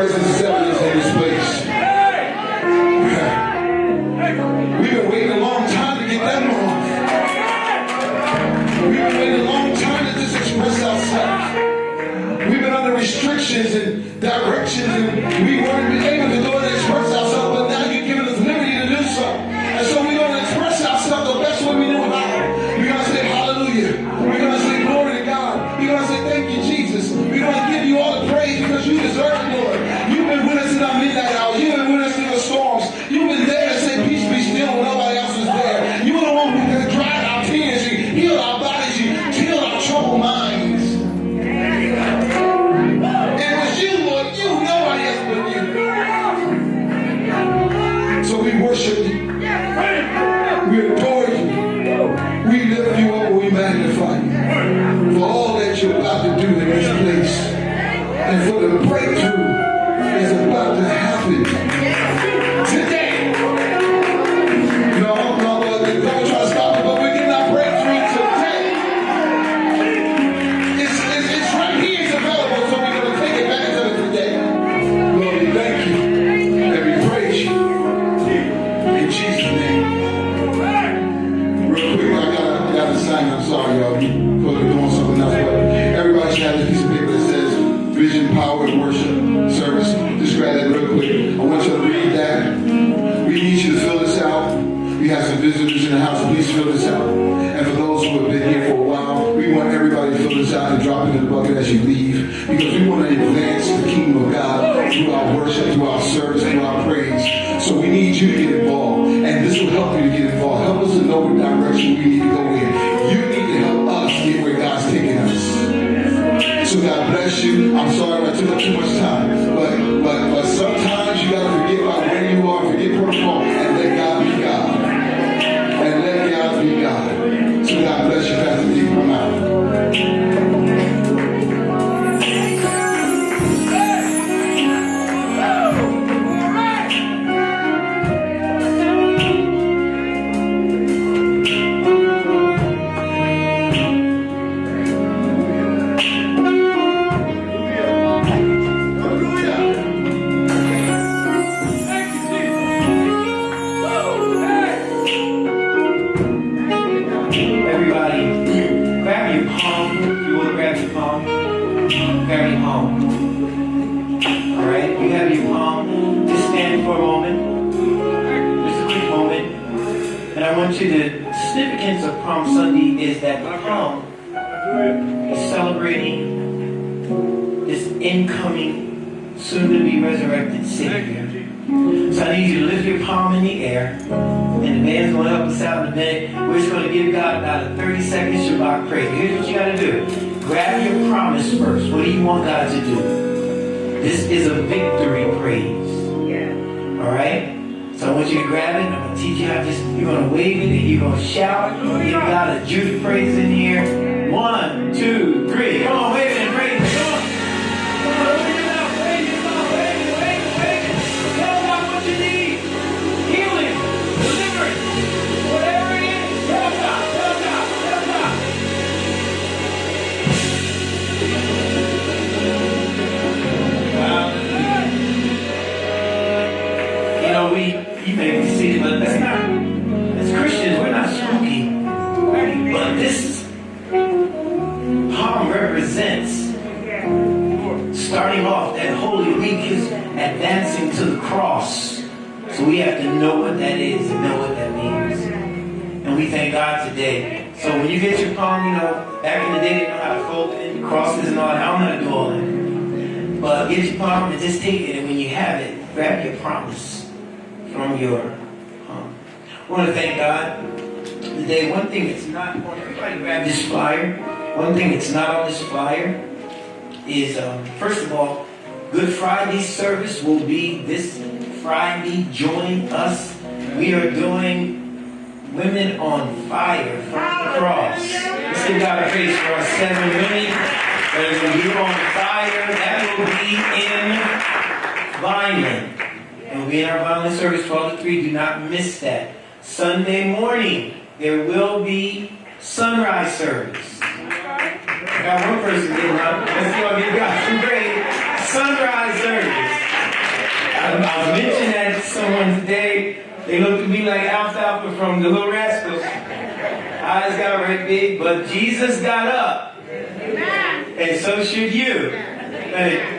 presence scriptures and drop into the bucket as you leave because we want to advance the kingdom of God through our worship, through our service, through our praise. So we need you to get involved, and this will help you to get involved. Help us to know what direction we need to go in. You need to help us get where God's taking us. So God bless you. I'm sorry I took up too much time, but but but sometimes. First of all, Good Friday service will be this Friday. Join us. We are doing Women on Fire from the Cross. Let's give God a praise for our seven women that are on fire. That will be in Vineland. And we'll be in our Vineland service 12 to 3. Do not miss that. Sunday morning, there will be sunrise service. Got one person getting up. Let's go give got some great Sunrise service. I, I mention that to someone today. They looked at me like Alfalfa from the Little Rascals. Eyes got red big, but Jesus got up. And so should you.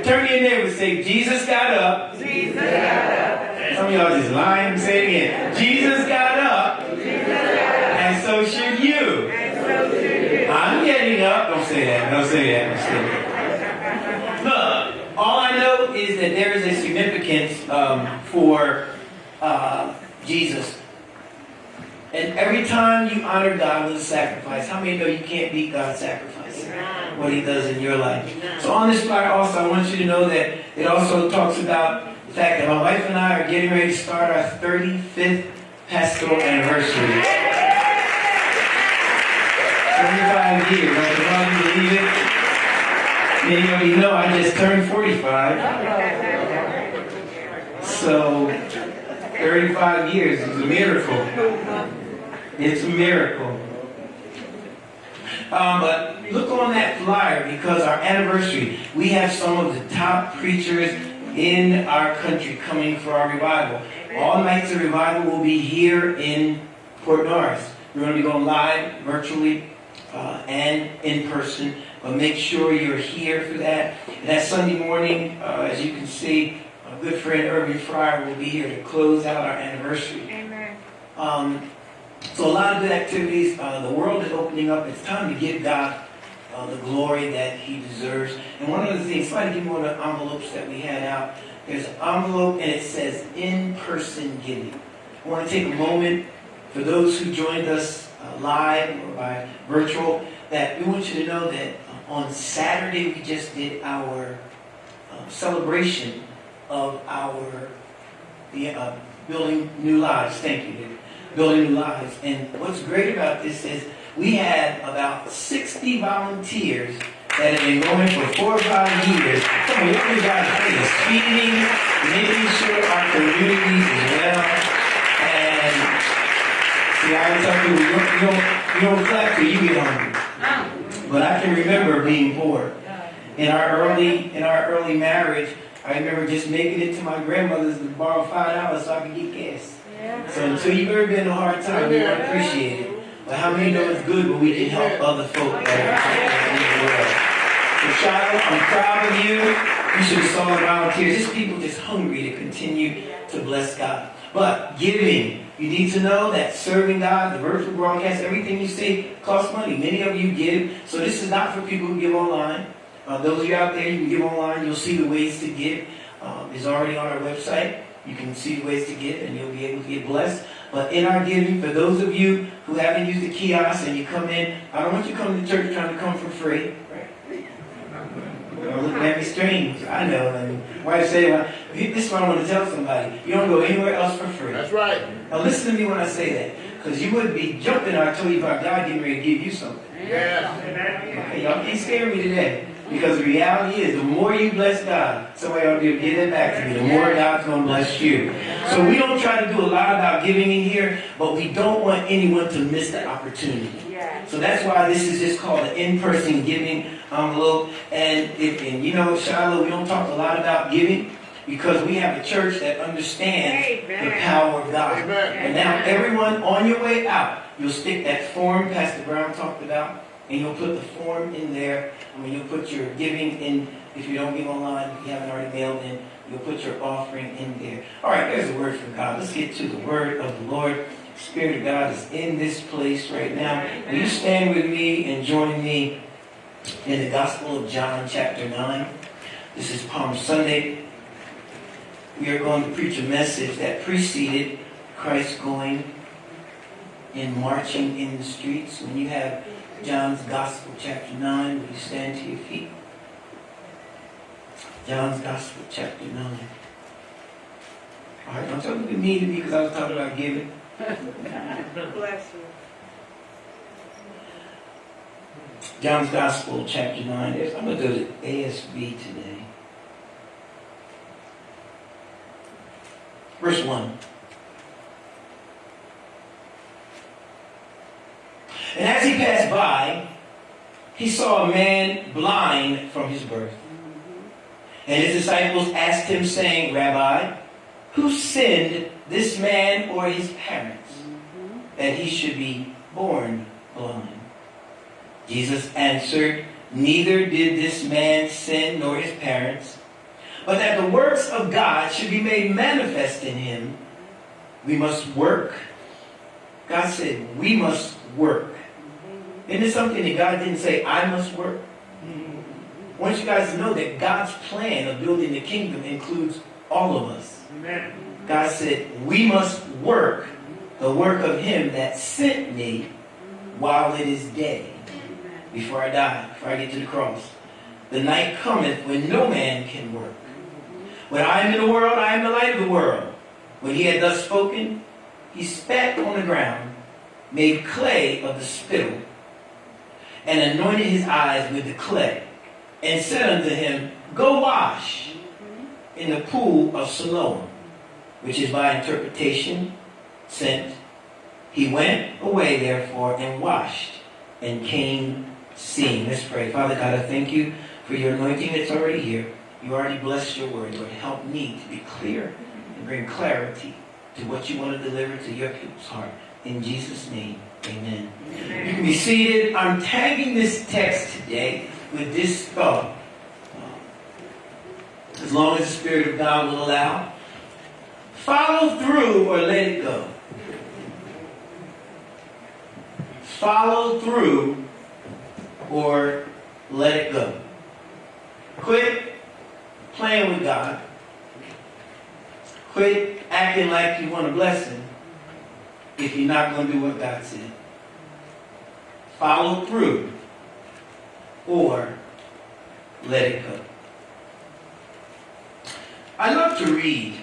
Turn to your neighbor and say, Jesus got up. Jesus got up. Some of y'all just lying. Say it again. Jesus got up. Jesus got up. And so should you. Up. Don't say that. Don't say that. Don't say that. Look, all I know is that there is a significance um, for uh, Jesus. And every time you honor God with a sacrifice, how many know you can't beat God's sacrifice? What He does in your life. So on this flyer also, I want you to know that it also talks about the fact that my wife and I are getting ready to start our 35th pastoral anniversary. 35 years. I can hardly believe it. Many of you know I just turned 45. So 35 years is a miracle. It's a miracle. Um, but look on that flyer because our anniversary, we have some of the top preachers in our country coming for our revival. All nights of revival will be here in Port Norris. We're going to be going live virtually uh, and in person, but make sure you're here for that. And that Sunday morning, uh, as you can see, a good friend Irving Fryar will be here to close out our anniversary. Amen. Um, so a lot of good activities. Uh, the world is opening up. It's time to give God uh, the glory that He deserves. And one of the things, somebody give me one of the envelopes that we had out. There's an envelope and it says in-person giving. I want to take a moment for those who joined us live or by virtual that we want you to know that on Saturday we just did our uh, celebration of our the, uh, building new lives. Thank you, David building new lives. And what's great about this is we had about 60 volunteers that have been going for four or five years. Come on, you guys are feeding, making sure our communities is well. See, I tell people, you don't, you don't, you don't clap till you get hungry. But I can remember being poor. In our early, in our early marriage, I remember just making it to my grandmother's to borrow five dollars so I could get gas. So until you've ever been in a hard time, you won't appreciate it. But how many know it's good when we can help other folk the world? So Shiloh, I'm proud of you. You should have saw the volunteers. Just people just hungry to continue to bless God. But giving, you need to know that serving God, the virtual broadcast, everything you see costs money. Many of you give. So this is not for people who give online. Uh, those of you out there, you can give online. You'll see the ways to give. Um, it's already on our website. You can see the ways to give and you'll be able to get blessed. But in our giving, for those of you who haven't used the kiosk and you come in, I don't want you come to church trying to come for free. Don't look at me strange. I know. And wife say, well, this is what I want to tell somebody. You don't go anywhere else for free. That's right. Now listen to me when I say that. Because you wouldn't be jumping I told you about God getting ready to give you something. Yes. Okay, y'all can't scare me today. Because the reality is, the more you bless God, somebody ought to be able to give that back to you, the more God's going to bless you. So we don't try to do a lot about giving in here, but we don't want anyone to miss the opportunity. So that's why this is just called an in-person giving envelope. And, if, and you know, Shiloh, we don't talk a lot about giving because we have a church that understands the power of God. Amen. And now everyone on your way out, you'll stick that form Pastor Brown talked about, and you'll put the form in there. I mean, you'll put your giving in, if you don't give online, if you haven't already mailed in, you'll put your offering in there. All right, there's a word from God. Let's get to the word of the Lord. Spirit of God is in this place right now. Will you stand with me and join me in the Gospel of John, chapter 9? This is Palm Sunday. We are going to preach a message that preceded Christ going and marching in the streets. When you have John's Gospel, chapter 9, will you stand to your feet? John's Gospel, chapter 9. All right, don't tell me to me to me because I was talking about giving. Bless you. John's Gospel, chapter 9. I'm going to go to ASB today. Verse 1. And as he passed by, he saw a man blind from his birth. And his disciples asked him, saying, Rabbi, Who sinned, this man or his parents, that he should be born blind? Jesus answered, Neither did this man sin nor his parents, but that the works of God should be made manifest in him. We must work. God said, We must work. Isn't it something that God didn't say, I must work? I want you guys to know that God's plan of building the kingdom includes all of us. Amen. God said, We must work the work of Him that sent me while it is day, before I die, before I get to the cross. The night cometh when no man can work. When I am in the world, I am the light of the world. When he had thus spoken, he spat on the ground, made clay of the spittle, and anointed his eyes with the clay, and said unto him, Go wash in the pool of Siloam, which is by interpretation sent. He went away therefore and washed, and came seeing. Let's pray. Father God, I thank you for your anointing that's already here. You already blessed your word. Lord, help me to be clear and bring clarity to what you want to deliver to your people's heart. In Jesus' name, amen. You can be seated. I'm tagging this text today with this thought. As long as the Spirit of God will allow. Follow through or let it go. Follow through or let it go. Quit playing with God. Quit acting like you want a blessing if you're not going to do what God said. Follow through or let it go. I love to read.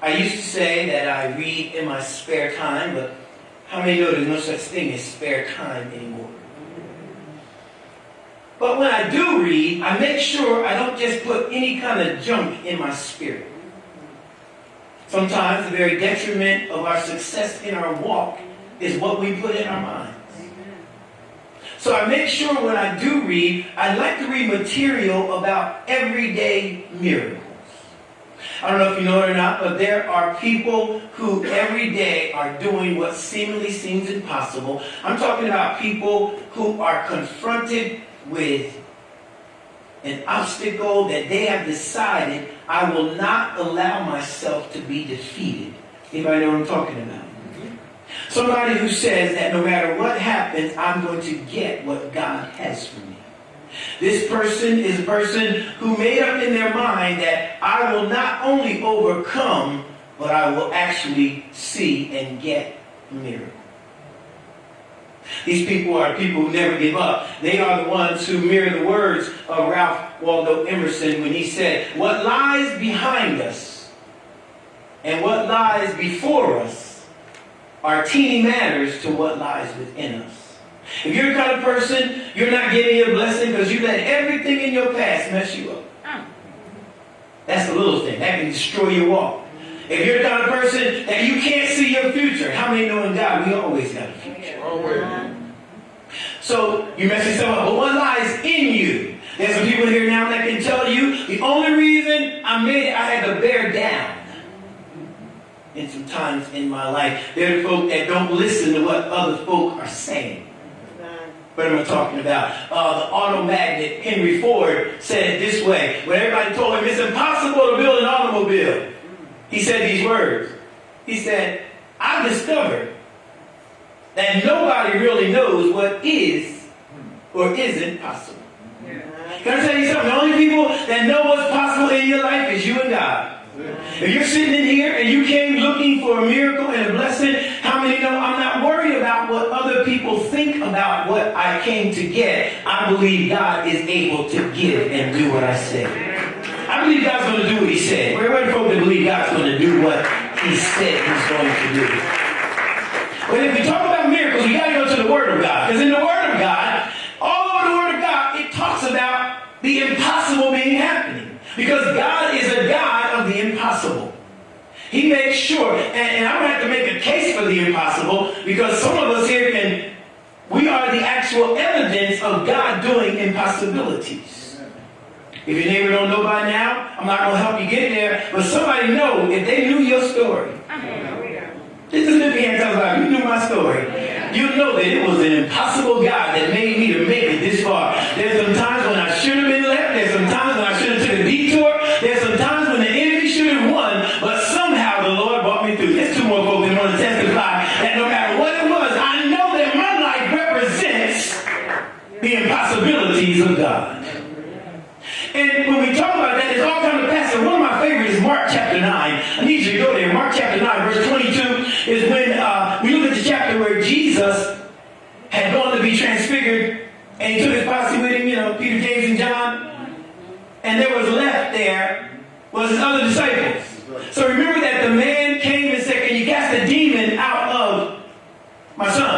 I used to say that I read in my spare time, but how many know there's no such thing as spare time anymore? But when I do read, I make sure I don't just put any kind of junk in my spirit. Sometimes the very detriment of our success in our walk is what we put in our minds. So I make sure when I do read, I like to read material about everyday miracles. I don't know if you know it or not, but there are people who every day are doing what seemingly seems impossible. I'm talking about people who are confronted with an obstacle that they have decided I will not allow myself to be defeated. Anybody know what I'm talking about? Mm-hmm. Somebody who says that no matter what happens, I'm going to get what God has for me. This person is a person who made up in their mind that I will not only overcome, but I will actually see and get a miracle. These people are people who never give up. They are the ones who mirror the words of Ralph Waldo Emerson when he said, What lies behind us and what lies before us are teeny matters to what lies within us. If you're the kind of person, you're not getting your blessing because you let everything in your past mess you up. Mm. That's a little thing. That can destroy your walk. If you're the kind of person that you can't see your future, how many know in God we always got a future? So you mess yourself up. But what lies in you? There's some people here now that can tell you the only reason I made it, I had to bear down. In some times in my life, there are folk that don't listen to what other folk are saying. What am I talking about? Uh, the auto magnate Henry Ford said it this way. When everybody told him it's impossible to build an automobile, he said these words. He said, I've discovered that nobody really knows what is or isn't possible. Can I tell you something? The only people that know what's possible in your life is you and God. If you're sitting in here and you came looking for a miracle and a blessing, how many know I'm not worried about what other people think about what I came to get? I believe God is able to give and do what I say. I believe God's going to do what He said. We're ready for to believe God's going to do what He said He's going to do. But if we talk about miracles, you got to go to the Word of God. Because in the Word of God, all over the Word of God, it talks about the impossible being happening. Because God is a God of the impossible. He makes sure, and, and I'm going to have to make a case for the impossible because some of us here can, we are the actual evidence of God doing impossibilities. If your neighbor don't know by now, I'm not going to help you get there. But somebody know if they knew your story. This is if he tells about you knew my story. You know that it was an impossible God that made me to make it this far. So remember that the man came and said, Can you cast the demon out of my son?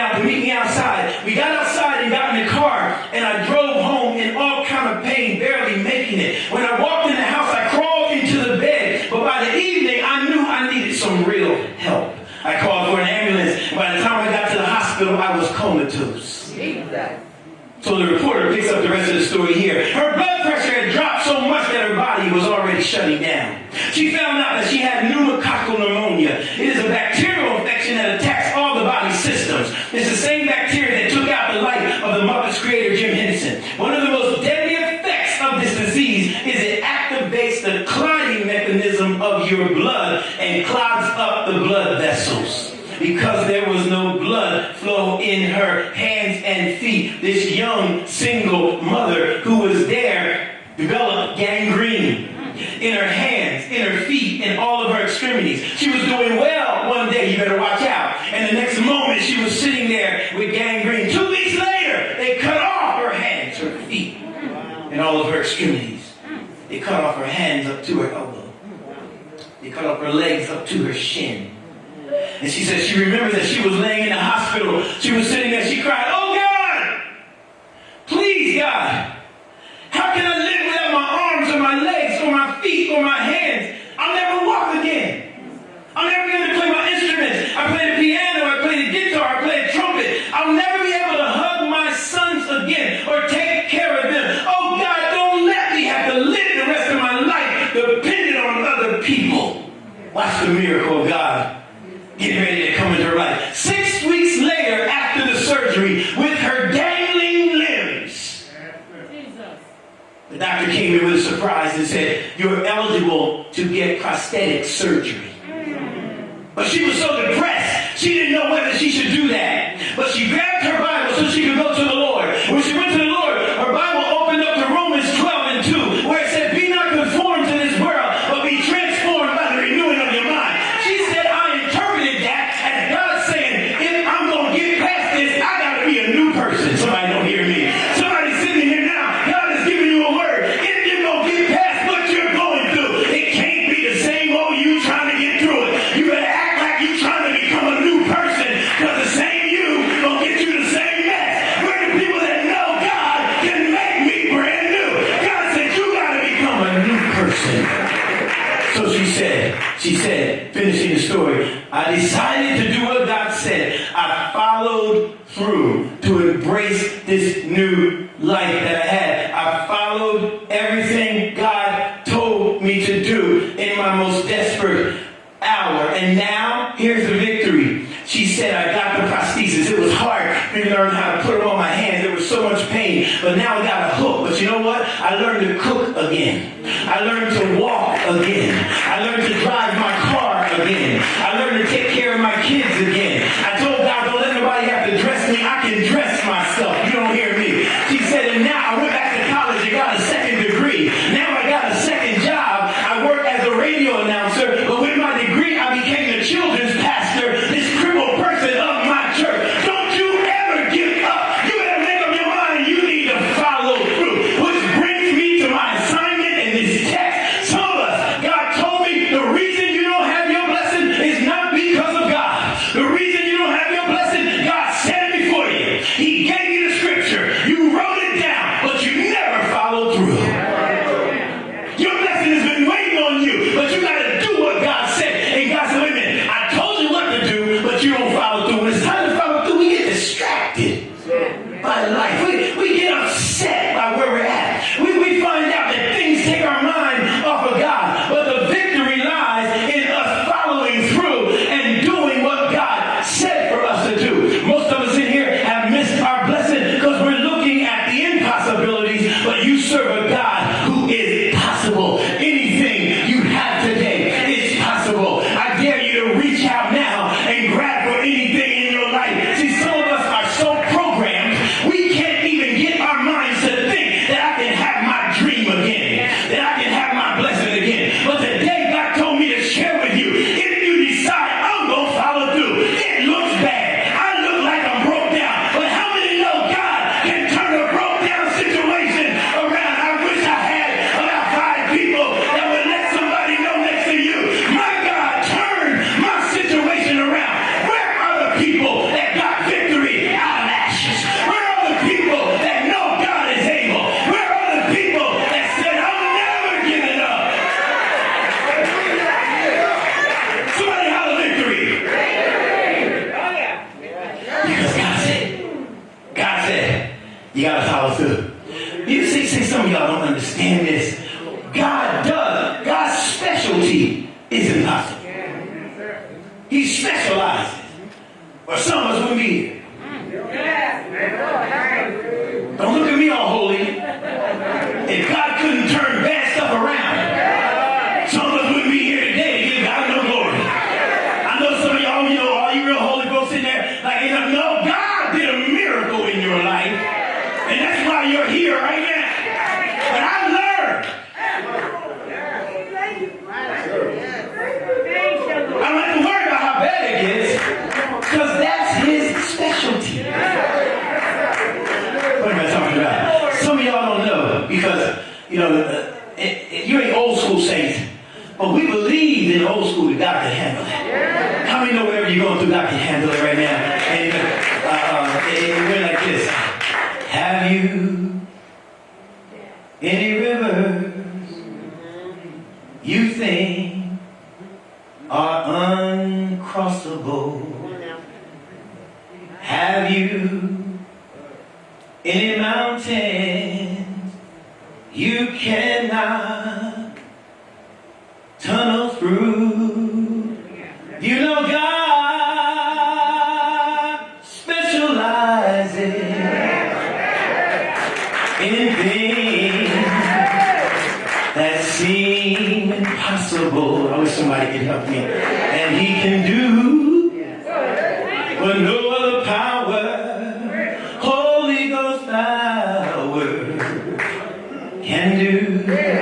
out to meet me outside. We got outside and got in the car, and I drove home in all kind of pain, barely making it. When I walked in the house, I crawled into the bed, but by the evening, I knew I needed some real help. I called for an ambulance. By the time I got to the hospital, I was comatose. Exactly. So the reporter picks up the rest of the story here. Her blood pressure had dropped so much that her body was already shutting down. She fell up the blood vessels because there was no blood flow in her hands and feet. This young her legs up to her shin. And she said she remembered that she was laying in the hospital. She was sitting with her dangling limbs. The doctor came in with a surprise and said, You're eligible to get prosthetic surgery. But she was so depressed, she didn't know whether she should do that. But she grabbed her Bible so she could go to the Lord. When she went to the You gotta follow through. You see, see, some of y'all don't understand this. God does. God's specialty is impossible. can do.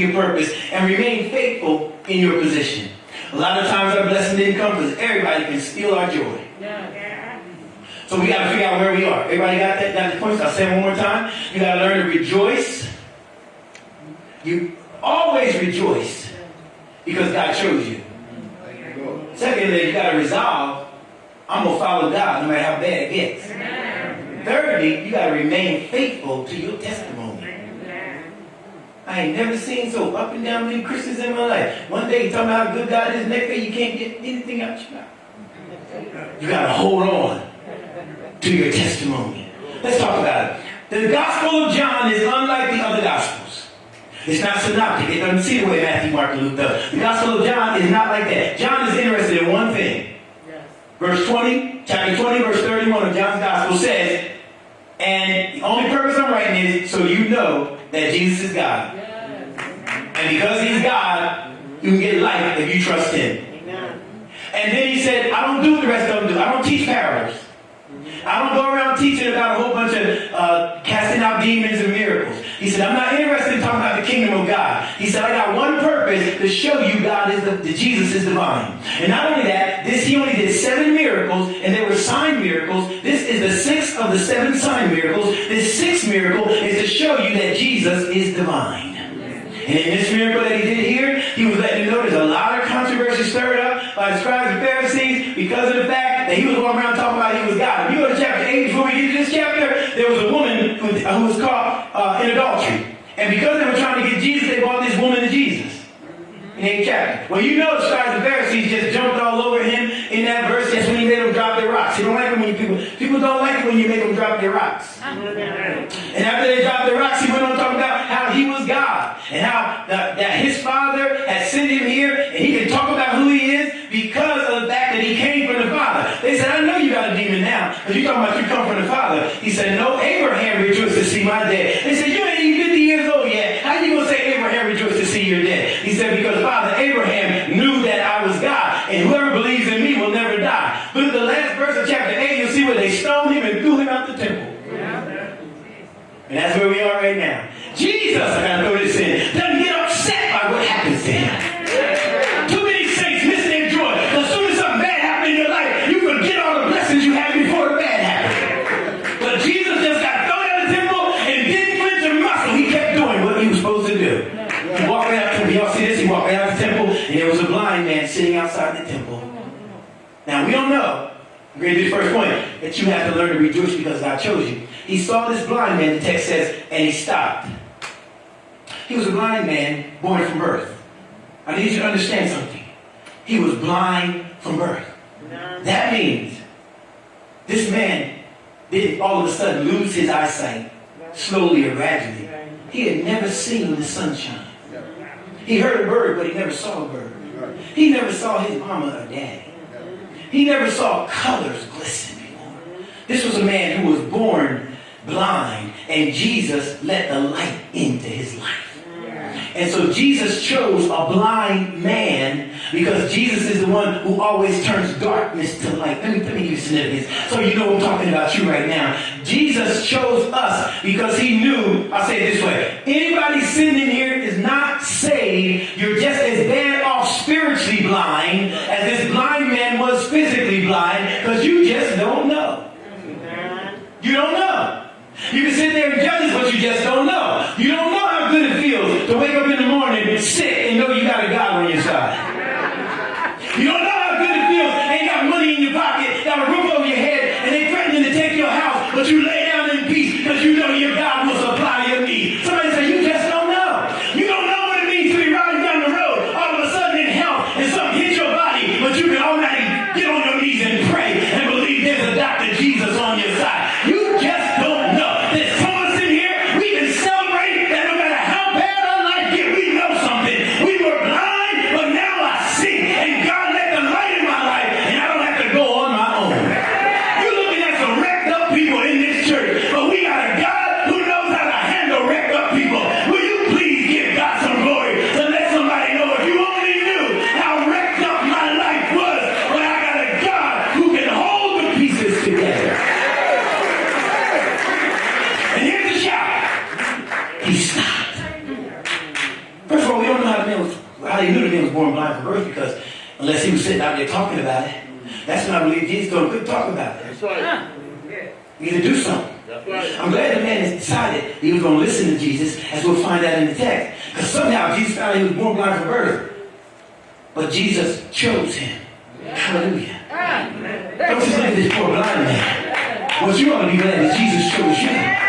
Your purpose and remain faithful in your position. A lot of times our blessing didn't come because everybody can steal our joy. So we got to figure out where we are. Everybody got that? Got the points? I'll say it one more time. You got to learn to rejoice. You always rejoice because God chose you. Secondly, you got to resolve, I'm going to follow God no matter how bad it gets. Thirdly, you got to remain faithful to your testimony. I ain't never seen so up and down many Christians in my life. One day you talking about how good God is, next day you can't get anything out your mouth. You got to hold on to your testimony. Let's talk about it. The Gospel of John is unlike the other Gospels. It's not synoptic. It doesn't see the way Matthew, Mark, and Luke does. The Gospel of John is not like that. John is interested in one thing. Verse 20, chapter 20, verse 31 of John's Gospel says, and the only purpose I'm writing is so you know that Jesus is God. And because he's God, you can get life if you trust him. Amen. And then he said, I don't do what the rest of them do. I don't teach parables. I don't go around teaching about a whole bunch of uh, casting out demons and miracles. He said, I'm not interested in talking about the kingdom of God. He said, I got one purpose to show you God is the, that Jesus is divine. And not only that, this he only did seven miracles, and they were sign miracles. This is the sixth of the seven sign miracles. This sixth miracle is to show you that Jesus is divine. And in this miracle that he did here, he was letting you know there's a lot of controversy stirred up by the scribes and Pharisees because of the fact that he was going around talking about he was God. If you go to chapter 8, before we get to this chapter, there was a woman who, was caught uh, in adultery. And because they were trying to get Jesus, they brought this woman to Jesus. In the 8th chapter. Well, you know the scribes and Pharisees just jumped all over him in that verse. That's when he made them drop their rocks. He don't like it when you people, people don't like it when you make them drop their rocks. And after they dropped the rocks, he went on talking about how he was God and how that, that his father had sent him here and he can talk about who he is because of the fact that he came from the Father. They said, I know you got a demon now, but you talking about you come from the Father. He said, No, Abraham rejoiced to see my dead. They said, You because God chose you. He saw this blind man, the text says, and he stopped. He was a blind man born from birth. I need you to understand something. He was blind from birth. That means this man didn't all of a sudden lose his eyesight slowly or gradually. He had never seen the sunshine. He heard a bird, but he never saw a bird. He never saw his mama or daddy. He never saw colors glisten. This was a man who was born blind, and Jesus let the light into his life. And so Jesus chose a blind man because Jesus is the one who always turns darkness to light. Let me, let me give you significance so you know I'm talking about you right now. Jesus chose us because he knew, I'll say it this way, anybody sitting in here is not saved. You're just as bad off spiritually blind as this blind man was physically blind because you just don't know. You don't know. You can sit there and judge but you just don't know. You don't know how good it feels to wake up in the morning sick and know you got a God on your side. You don't know how good it feels, ain't got money in your pocket, got a roof over your head, and they threatening to take your house, but you lay believe he's going to talk about it. That's right. We need to do something. Right. I'm glad the man decided he was going to listen to Jesus, as we'll find out in the text. Because somehow Jesus found he was born blind from birth. But Jesus chose him. Yeah. Hallelujah. Yeah. Don't just look at this poor blind man. What you ought to be glad is Jesus chose you.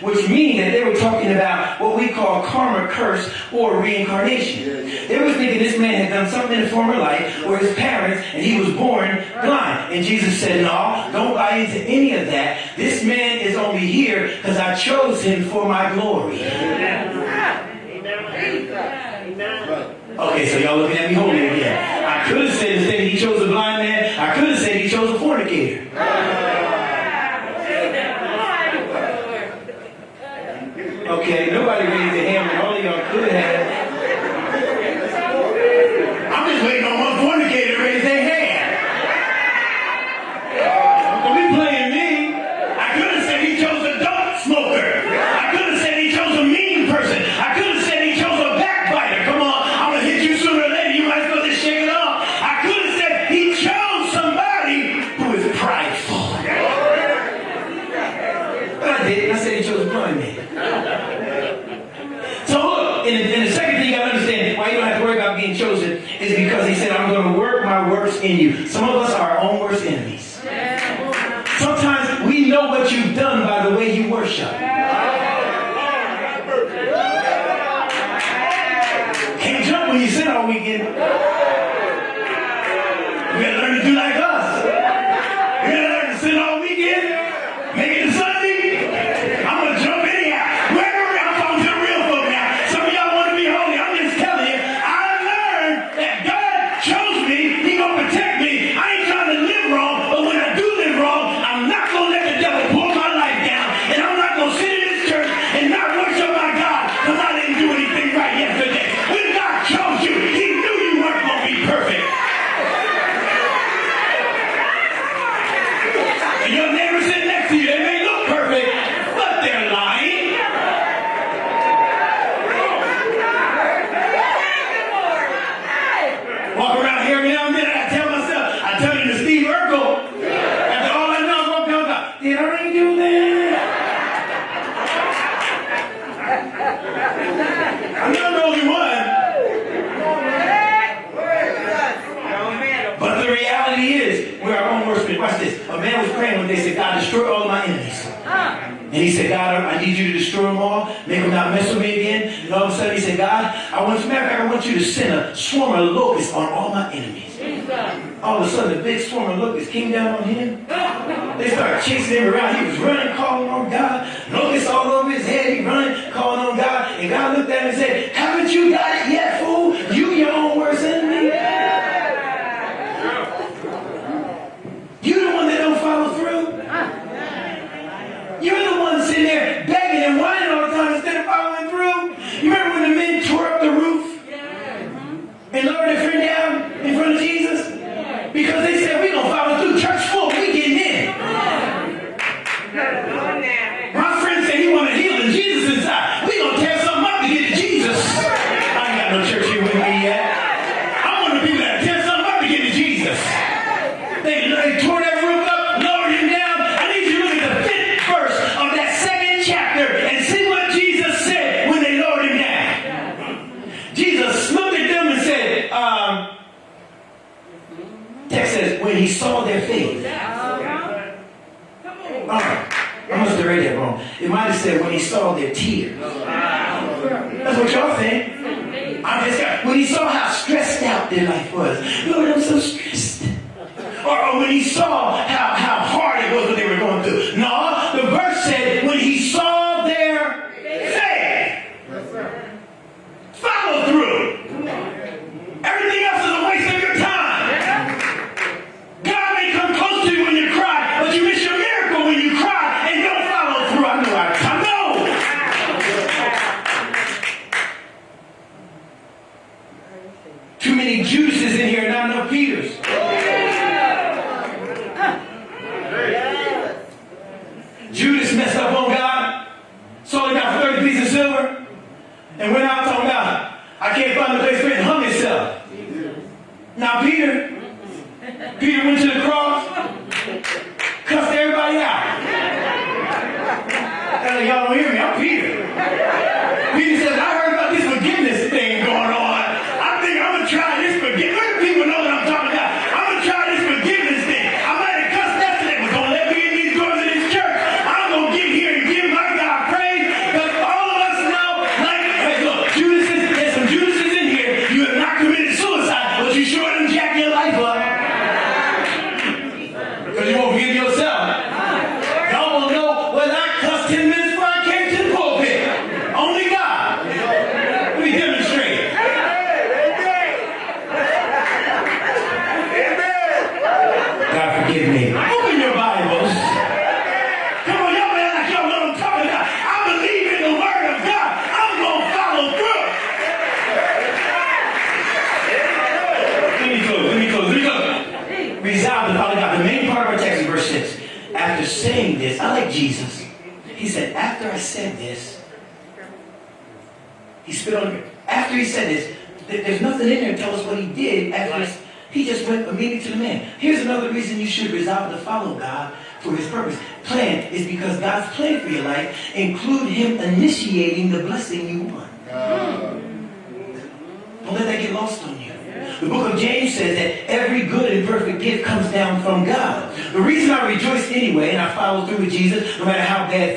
which meaning that they were talking about what we call karma curse or reincarnation. They were thinking this man had done something in his former life or his parents and he was born blind. And Jesus said, no, don't buy into any of that. This man is only here because I chose him for my glory. Okay, so y'all looking at me holding again. I could have said instead he chose a blind man. I could have said he chose a fornicator.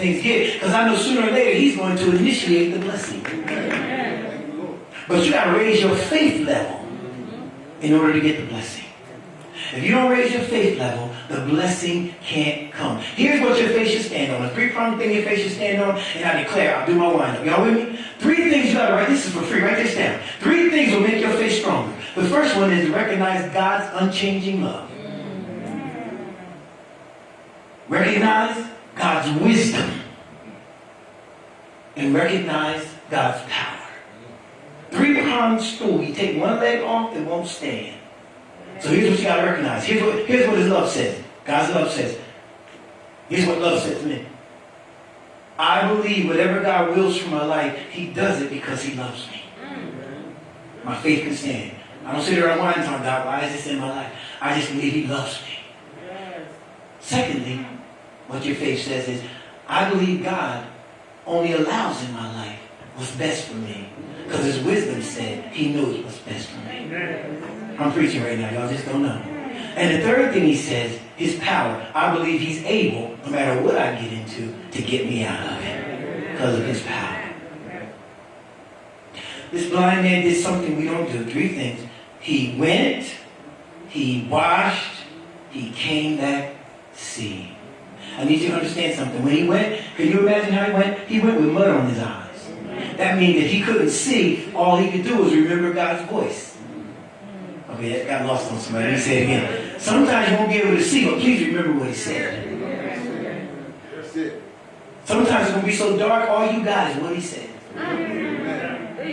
things get. Because I know sooner or later he's going to initiate the blessing. But you got to raise your faith level in order to get the blessing. If you don't raise your faith level, the blessing can't come. Here's what your faith should stand on. Three-pronged thing your faith should stand on, and I declare, I'll do my wind-up. Y'all with me? Three things you gotta write. This is for free. Write this down. Three things will make your faith stronger. The first one is recognize God's unchanging love. Recognize God's wisdom and recognize God's power. Three-pronged stool. You take one leg off, it won't stand. So here's what you got to recognize. Here's what, here's what his love says. God's love says. Here's what love says. Man. I believe whatever God wills for my life, he does it because he loves me. My faith can stand. I don't sit there and whine, on God, why is this in my life? I just believe he loves me. Secondly, what your faith says is, I believe God only allows in my life what's best for me. Because his wisdom said he knows what's best for me. I'm preaching right now, y'all just don't know. And the third thing he says is power. I believe he's able, no matter what I get into, to get me out of it. Because of his power. This blind man did something we don't do. Three things. He went, he washed, he came back seeing. I need you to understand something. When he went, can you imagine how he went? He went with mud on his eyes. That means that he couldn't see. All he could do was remember God's voice. Okay, that got lost on somebody. Let me say it again. Sometimes you won't be able to see, but please remember what he said. That's it. Sometimes it's going to be so dark, all you got is what he said.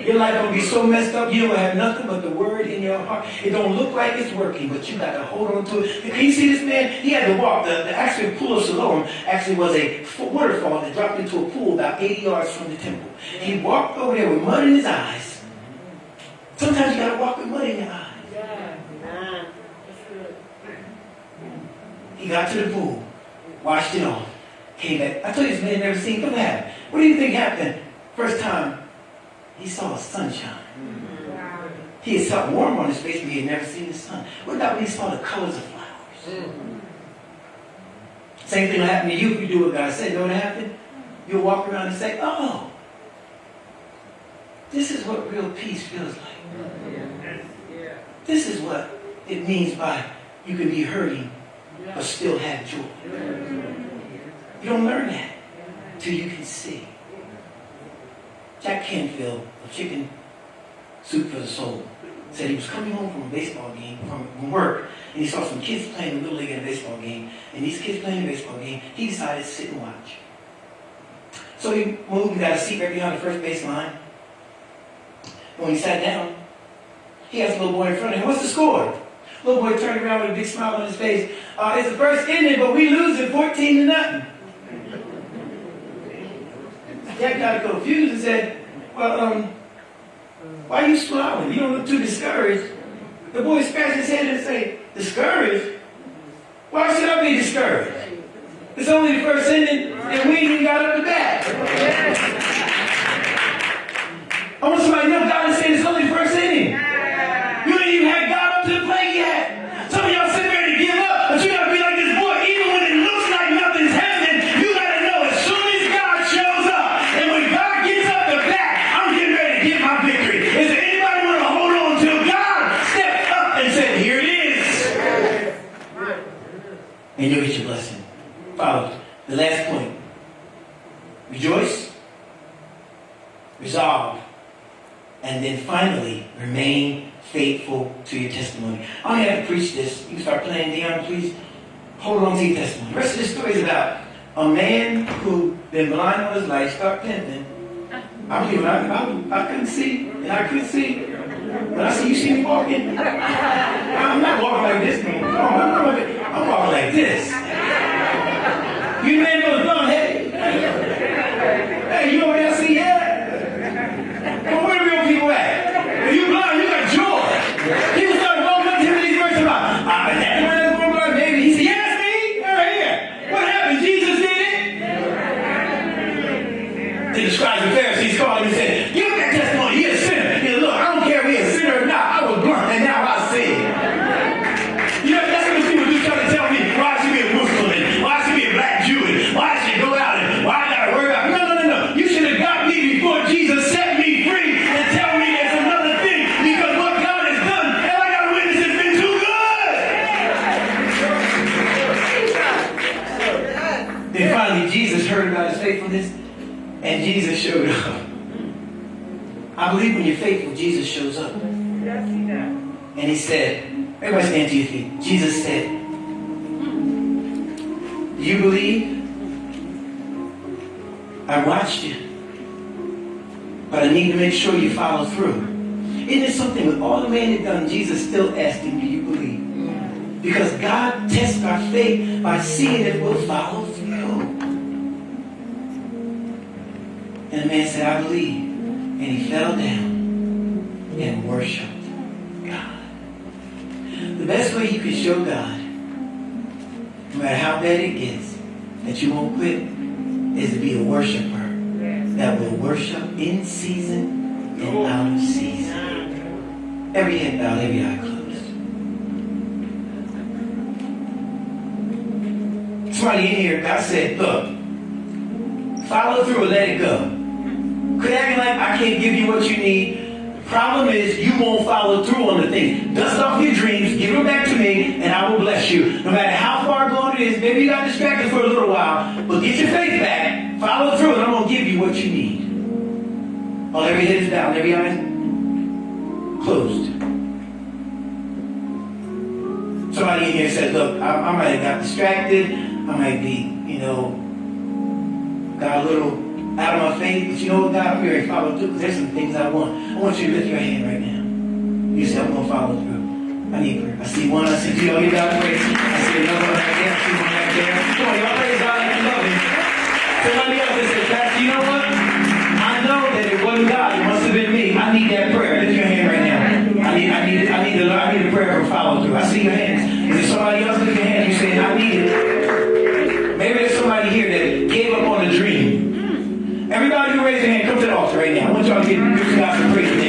Your life gonna be so messed up, you don't have nothing but the word in your heart. It don't look like it's working, but you got to hold on to it. Can you see this man? He had to walk. The, the actual pool of Siloam actually was a waterfall that dropped into a pool about 80 yards from the temple. He walked over there with mud in his eyes. Sometimes you got to walk with mud in your eyes. He got to the pool, washed it off, came back. I told you this man never seen. What happened? What do you think happened? First time he saw sunshine. Mm-hmm. He had something warm on his face, but he had never seen the sun. What about when he saw the colors of flowers? Mm-hmm. Same thing will happen to you if you do what God said. You know what happened? You'll walk around and say, oh, this is what real peace feels like. Mm-hmm. This is what it means by you can be hurting but still have joy. You don't learn that till you can see. Jack Canfield of Chicken Soup for the Soul said he was coming home from a baseball game, from, work, and he saw some kids playing a little league in a baseball game. And these kids playing a baseball game, he decided to sit and watch. So he moved and got a seat right behind the first base line. And when he sat down, he asked the little boy in front of him, what's the score? Little boy turned around with a big smile on his face. Uh, it's the first inning, but we losing 14 to nothing. Jack got confused and said, well, um, why are you smiling? You don't look too discouraged. The boy scratched his head and said, discouraged? Why should I be discouraged? It's only the first inning, and we ain't even got up to bat. I want somebody to know God is saying it's only the first inning. You ain't even had God up to the plate yet. Some of y'all sitting ready to give up, but you gotta be like this boy. Even when it looks like nothing's happening, you gotta know as soon as God shows up, and when God gets up the bat, I'm getting ready to get my victory. Is there anybody want to hold on until God stepped up and said, "Here it is," and you'll get your blessing. Follow the last point. Rejoice, resolve, and then finally remain faithful to your testimony. I don't have to preach this. You start playing Dion, please. Hold on to your testimony. The rest of this story is about a man who been blind all his life, start pimping. I I, I, couldn't see, and I couldn't see. But I see you see me walking. I'm not walking like this, man. I'm, walking- I'm walking like this. You man goes blind, said, everybody stand to your feet. Jesus said, you believe? I watched you. But I need to make sure you follow through. Isn't it something with all the man had done, Jesus still him, Do you believe? Because God tests our faith by seeing if we'll follow through. And the man said, I believe. And he fell down and worshiped best way you can show God, no matter how bad it gets, that you won't quit, is to be a worshiper that will worship in season and out of season. Every head bowed, every eye closed. Somebody in here, God said, look, follow through and let it go. Quit acting like I can't give you what you need. Problem is you won't follow through on the thing. Dust off your dreams, give them back to me, and I will bless you. No matter how far gone it is, maybe you got distracted for a little while, but get your faith back, follow through, and I'm gonna give you what you need. Oh, while every head is down, every eye closed. Somebody in here said, look, I, I might have got distracted, I might be, you know, got a little out of my faith, but you know what, God, I'm to follow through because there's some things I want. I want you to lift your hand right now. You say, I'm going to follow through. I need prayer. I see one. I see two. I'll give God praise. I see another one right there. I see one right there. Come on, y'all praise God like you love Him. Somebody else that said, Pastor, you know what? I know that it wasn't God. It must have been me. I need that prayer. Lift your hand right now. I need, I need, I need, the, I need a prayer for follow through. I see your hands. Is there somebody else lift your hand? You say, I need it. Maybe there's somebody here that gave up on a dream. Everybody want y'all to get, give God some praise.